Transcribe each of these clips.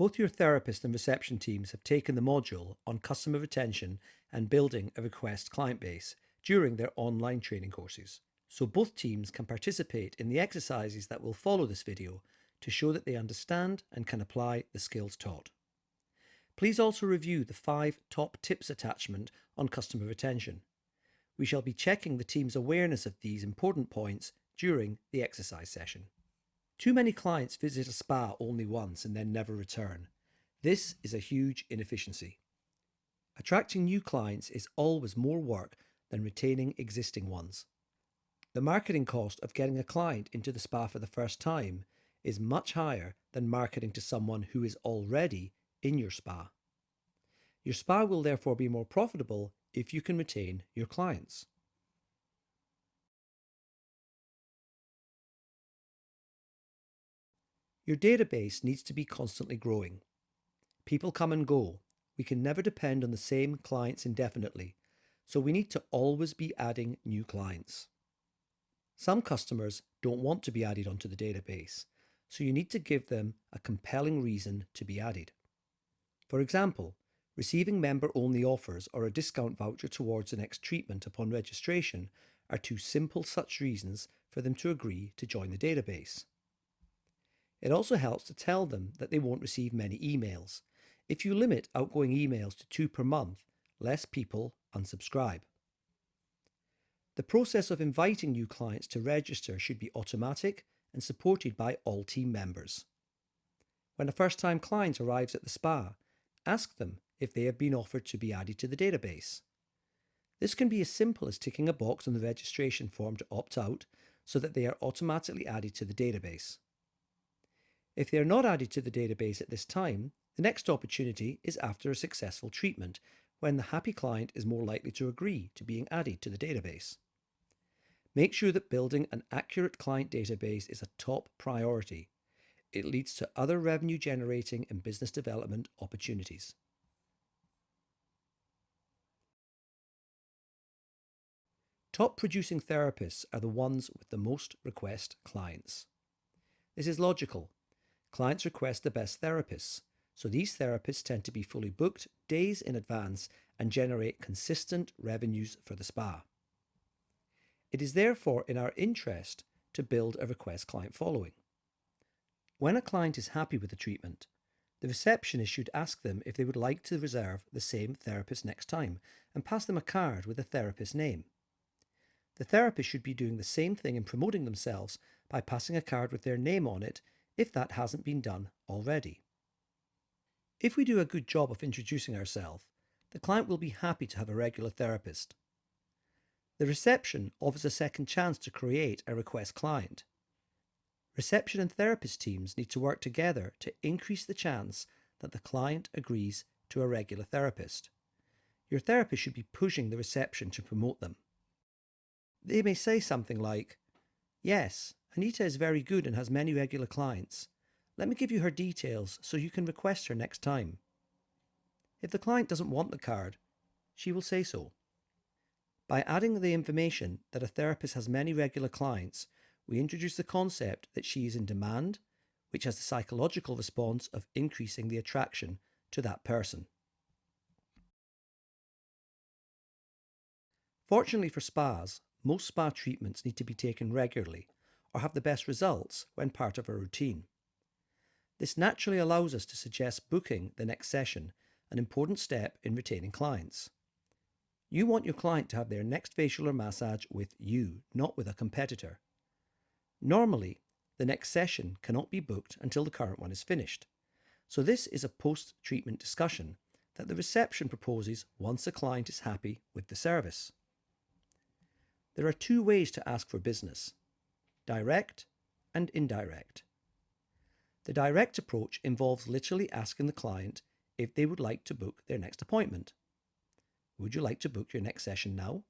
Both your therapist and reception teams have taken the module on customer retention and building a request client base during their online training courses. So both teams can participate in the exercises that will follow this video to show that they understand and can apply the skills taught. Please also review the five top tips attachment on customer retention. We shall be checking the team's awareness of these important points during the exercise session. Too many clients visit a spa only once and then never return. This is a huge inefficiency. Attracting new clients is always more work than retaining existing ones. The marketing cost of getting a client into the spa for the first time is much higher than marketing to someone who is already in your spa. Your spa will therefore be more profitable if you can retain your clients. Your database needs to be constantly growing. People come and go. We can never depend on the same clients indefinitely, so we need to always be adding new clients. Some customers don't want to be added onto the database, so you need to give them a compelling reason to be added. For example, receiving member-only offers or a discount voucher towards the next treatment upon registration are two simple such reasons for them to agree to join the database. It also helps to tell them that they won't receive many emails. If you limit outgoing emails to two per month, less people unsubscribe. The process of inviting new clients to register should be automatic and supported by all team members. When a first-time client arrives at the spa, Ask them if they have been offered to be added to the database. This can be as simple as ticking a box on the registration form to opt out so that they are automatically added to the database. If they are not added to the database at this time, the next opportunity is after a successful treatment when the happy client is more likely to agree to being added to the database. Make sure that building an accurate client database is a top priority it leads to other revenue generating and business development opportunities. Top producing therapists are the ones with the most request clients. This is logical. Clients request the best therapists, so these therapists tend to be fully booked days in advance and generate consistent revenues for the spa. It is therefore in our interest to build a request client following. When a client is happy with the treatment, the receptionist should ask them if they would like to reserve the same therapist next time and pass them a card with the therapist's name. The therapist should be doing the same thing in promoting themselves by passing a card with their name on it if that hasn't been done already. If we do a good job of introducing ourselves, the client will be happy to have a regular therapist. The reception offers a second chance to create a request client. Reception and therapist teams need to work together to increase the chance that the client agrees to a regular therapist. Your therapist should be pushing the reception to promote them. They may say something like, Yes, Anita is very good and has many regular clients. Let me give you her details so you can request her next time. If the client doesn't want the card, she will say so. By adding the information that a therapist has many regular clients, we introduce the concept that she is in demand, which has the psychological response of increasing the attraction to that person. Fortunately for spas, most spa treatments need to be taken regularly or have the best results when part of a routine. This naturally allows us to suggest booking the next session, an important step in retaining clients. You want your client to have their next facial or massage with you, not with a competitor. Normally, the next session cannot be booked until the current one is finished. So this is a post-treatment discussion that the reception proposes once a client is happy with the service. There are two ways to ask for business, direct and indirect. The direct approach involves literally asking the client if they would like to book their next appointment. Would you like to book your next session now?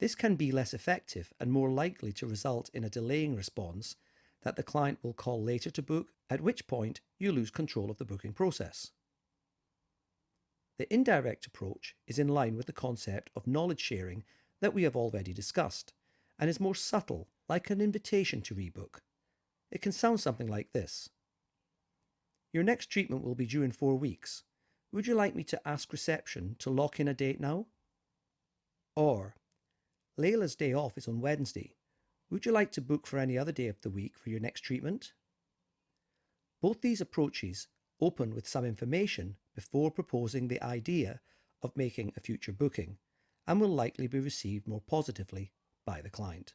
This can be less effective and more likely to result in a delaying response that the client will call later to book, at which point you lose control of the booking process. The indirect approach is in line with the concept of knowledge sharing that we have already discussed and is more subtle, like an invitation to rebook. It can sound something like this. Your next treatment will be due in four weeks. Would you like me to ask reception to lock in a date now? Or, Layla's day off is on Wednesday. Would you like to book for any other day of the week for your next treatment? Both these approaches open with some information before proposing the idea of making a future booking and will likely be received more positively by the client.